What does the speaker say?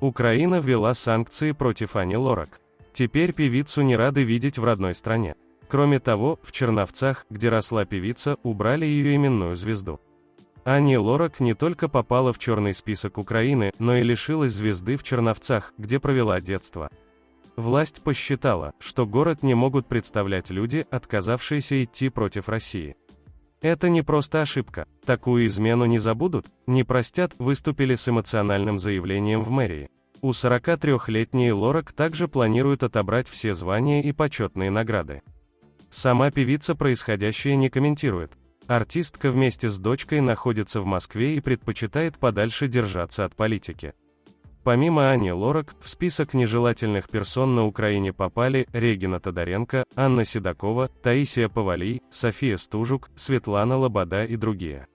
Украина ввела санкции против Ани Лорак. Теперь певицу не рады видеть в родной стране. Кроме того, в Черновцах, где росла певица, убрали ее именную звезду. Ани Лорак не только попала в черный список Украины, но и лишилась звезды в Черновцах, где провела детство. Власть посчитала, что город не могут представлять люди, отказавшиеся идти против России. Это не просто ошибка. Такую измену не забудут, не простят, выступили с эмоциональным заявлением в мэрии. У 43-летней Лорак также планируют отобрать все звания и почетные награды. Сама певица происходящее не комментирует. Артистка вместе с дочкой находится в Москве и предпочитает подальше держаться от политики. Помимо Ани Лорак, в список нежелательных персон на Украине попали Регина Тодоренко, Анна Седокова, Таисия Повалий, София Стужук, Светлана Лобода и другие.